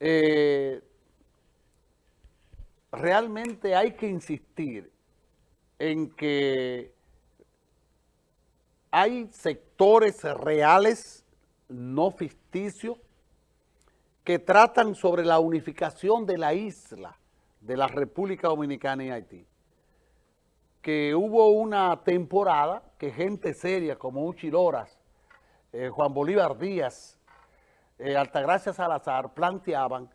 eh, realmente hay que insistir en que hay sectores reales, no ficticios, que tratan sobre la unificación de la isla de la República Dominicana y Haití. Que hubo una temporada que gente seria como Uchi Loras, eh, Juan Bolívar Díaz, eh, Altagracia Salazar planteaban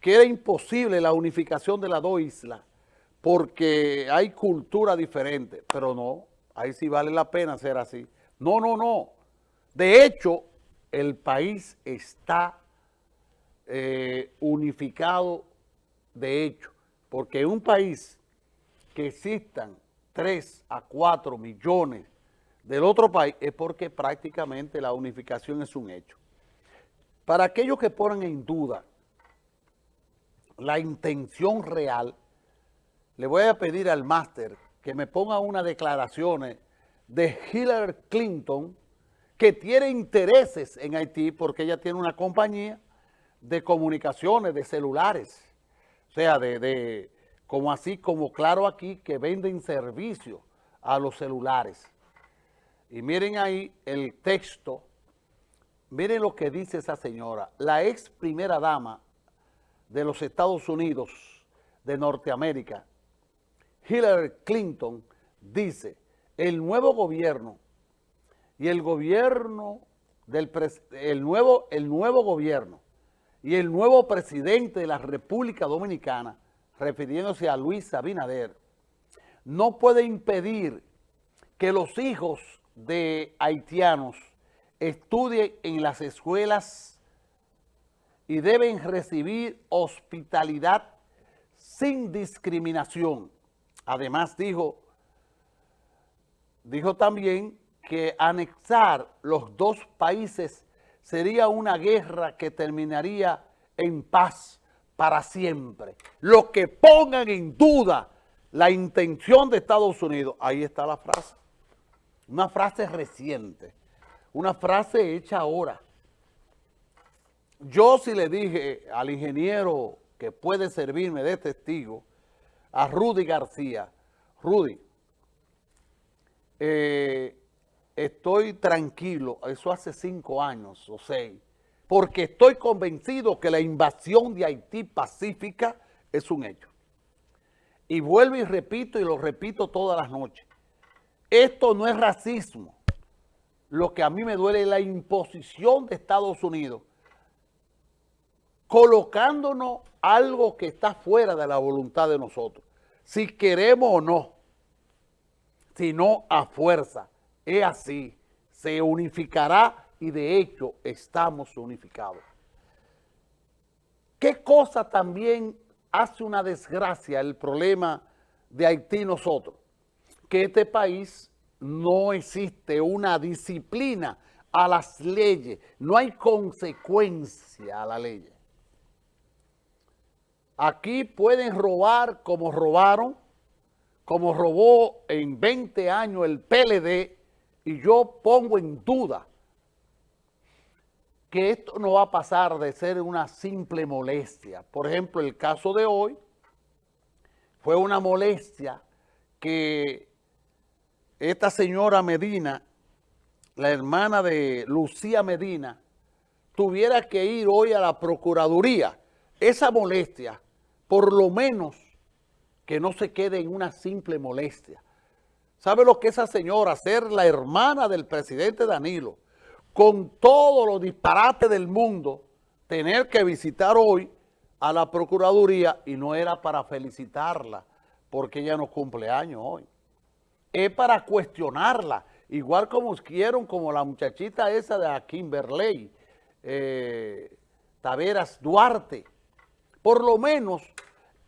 que era imposible la unificación de las dos islas porque hay cultura diferente, pero no, ahí sí vale la pena ser así. No, no, no. De hecho, el país está eh, unificado de hecho, porque en un país que existan 3 a 4 millones del otro país es porque prácticamente la unificación es un hecho. Para aquellos que ponen en duda la intención real, le voy a pedir al máster que me ponga unas declaraciones de Hillary Clinton que tiene intereses en Haití porque ella tiene una compañía de comunicaciones, de celulares, o sea, de, como así como claro aquí, que venden servicios a los celulares. Y miren ahí el texto, miren lo que dice esa señora, la ex primera dama de los Estados Unidos de Norteamérica, Hillary Clinton, dice, el nuevo gobierno y el gobierno del el nuevo, el nuevo gobierno y el nuevo presidente de la República Dominicana, refiriéndose a Luis Abinader, no puede impedir que los hijos de haitianos estudien en las escuelas y deben recibir hospitalidad sin discriminación. Además dijo, dijo también que anexar los dos países sería una guerra que terminaría en paz para siempre. Los que pongan en duda la intención de Estados Unidos, ahí está la frase. Una frase reciente, una frase hecha ahora. Yo si le dije al ingeniero que puede servirme de testigo, a Rudy García, Rudy, eh, estoy tranquilo, eso hace cinco años o seis, porque estoy convencido que la invasión de Haití pacífica es un hecho. Y vuelvo y repito, y lo repito todas las noches, esto no es racismo. Lo que a mí me duele es la imposición de Estados Unidos, colocándonos algo que está fuera de la voluntad de nosotros, si queremos o no, sino a fuerza es así, se unificará y de hecho estamos unificados. ¿Qué cosa también hace una desgracia el problema de Haití nosotros? Que este país no existe una disciplina a las leyes, no hay consecuencia a la ley. Aquí pueden robar como robaron, como robó en 20 años el PLD, y yo pongo en duda que esto no va a pasar de ser una simple molestia. Por ejemplo, el caso de hoy fue una molestia que esta señora Medina, la hermana de Lucía Medina, tuviera que ir hoy a la Procuraduría. Esa molestia, por lo menos, que no se quede en una simple molestia, ¿Sabe lo que esa señora, ser la hermana del presidente Danilo, con todos los disparates del mundo, tener que visitar hoy a la Procuraduría y no era para felicitarla, porque ella no cumple años hoy. Es para cuestionarla, igual como quieren, como la muchachita esa de Kimberley, eh, Taveras Duarte. Por lo menos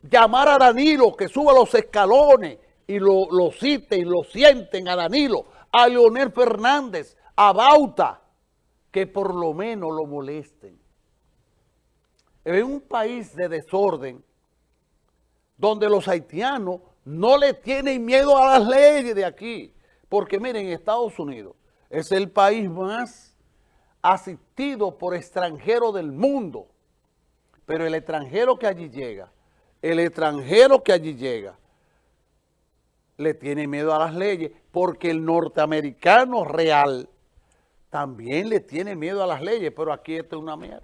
llamar a Danilo que suba los escalones y lo, lo citen, lo sienten a Danilo, a Leonel Fernández, a Bauta, que por lo menos lo molesten. En un país de desorden, donde los haitianos no le tienen miedo a las leyes de aquí, porque miren, Estados Unidos es el país más asistido por extranjeros del mundo, pero el extranjero que allí llega, el extranjero que allí llega, le tiene miedo a las leyes, porque el norteamericano real también le tiene miedo a las leyes, pero aquí esto es una mierda.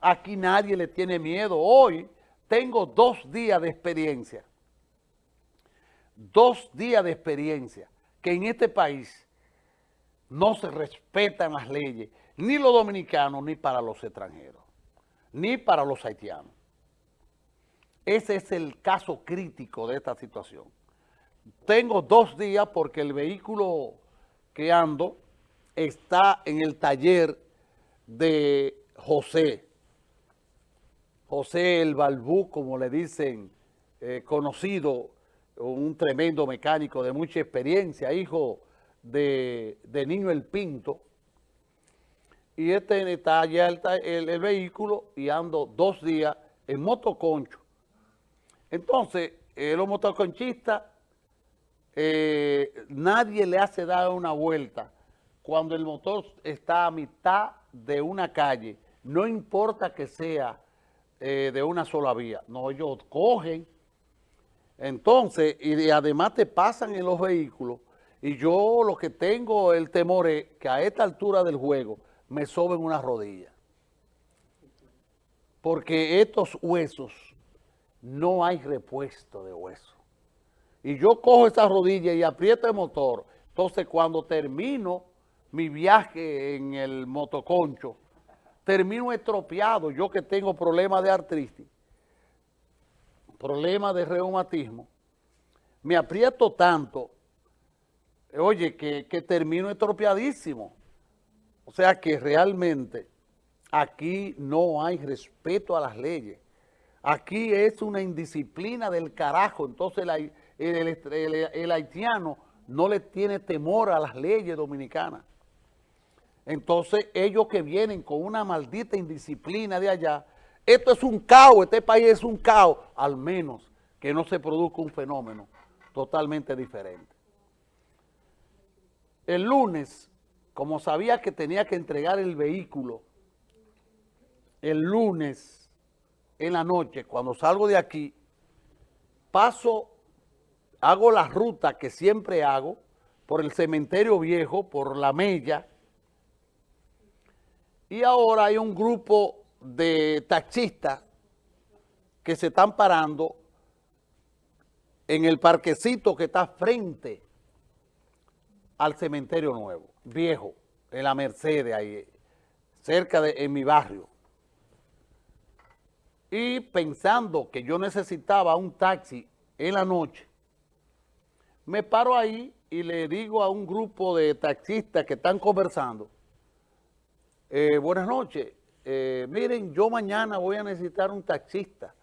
Aquí nadie le tiene miedo. Hoy tengo dos días de experiencia, dos días de experiencia, que en este país no se respetan las leyes, ni los dominicanos, ni para los extranjeros, ni para los haitianos. Ese es el caso crítico de esta situación. Tengo dos días porque el vehículo que ando está en el taller de José. José el Balbú, como le dicen, eh, conocido, un tremendo mecánico de mucha experiencia, hijo de, Niño El Pinto. Y este está allá el, el vehículo y ando dos días en motoconcho. Entonces, eh, los motoconchistas, eh, nadie le hace dar una vuelta cuando el motor está a mitad de una calle, no importa que sea eh, de una sola vía. No, ellos cogen, entonces, y además te pasan en los vehículos, y yo lo que tengo el temor es que a esta altura del juego me soben una rodilla. Porque estos huesos, no hay repuesto de hueso. Y yo cojo esa rodilla y aprieto el motor. Entonces, cuando termino mi viaje en el motoconcho, termino estropeado, yo que tengo problemas de artritis, problemas de reumatismo, me aprieto tanto, oye, que, que termino estropeadísimo. O sea que realmente aquí no hay respeto a las leyes. Aquí es una indisciplina del carajo, entonces el haitiano no le tiene temor a las leyes dominicanas. Entonces, ellos que vienen con una maldita indisciplina de allá, esto es un caos, este país es un caos, al menos que no se produzca un fenómeno totalmente diferente. El lunes, como sabía que tenía que entregar el vehículo, el lunes en la noche, cuando salgo de aquí, paso, hago la ruta que siempre hago, por el cementerio viejo, por la Mella, y ahora hay un grupo de taxistas que se están parando en el parquecito que está frente al cementerio nuevo, viejo, en la Mercedes, ahí, cerca de en mi barrio. Y pensando que yo necesitaba un taxi en la noche, me paro ahí y le digo a un grupo de taxistas que están conversando, eh, buenas noches. Eh, miren, yo mañana voy a necesitar un taxista.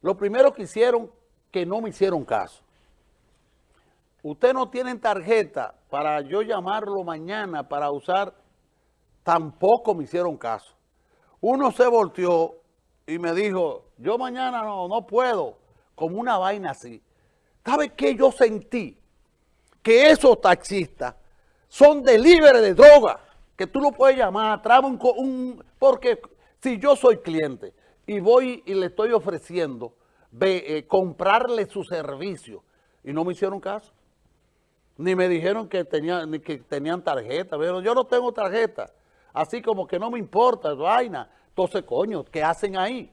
Lo primero que hicieron, que no me hicieron caso. Usted no tienen tarjeta para yo llamarlo mañana para usar, tampoco me hicieron caso. Uno se volteó y me dijo, yo mañana no, no puedo, como una vaina así. ¿Sabe qué yo sentí? Que esos taxistas son delibres de droga que tú lo puedes llamar, trae un, Porque si yo soy cliente y voy y le estoy ofreciendo eh, comprarle su servicio y no me hicieron caso, ni me dijeron que, tenían, ni que tenían tarjeta, pero yo no tengo tarjeta, así como que no me importa, vaina. Entonces, coño, ¿qué hacen ahí?